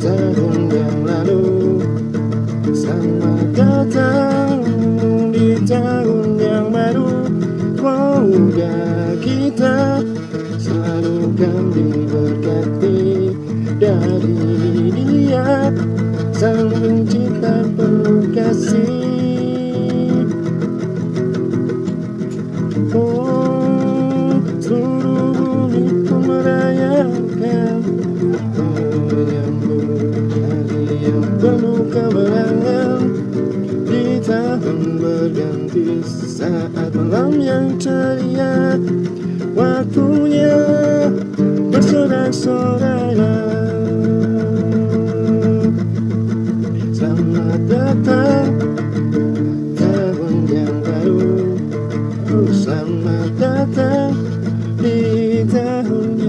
tahun yang lalu. Selamat datang di tahun yang baru. Semoga kita selalu kan diberkati Dari dia. Sang pencipta penuh kasih. Oh. penuh keberangan Di tahun berganti saat malam yang ceria. Waktunya bersorak-sorai Selamat datang tahun yang baru. Selamat datang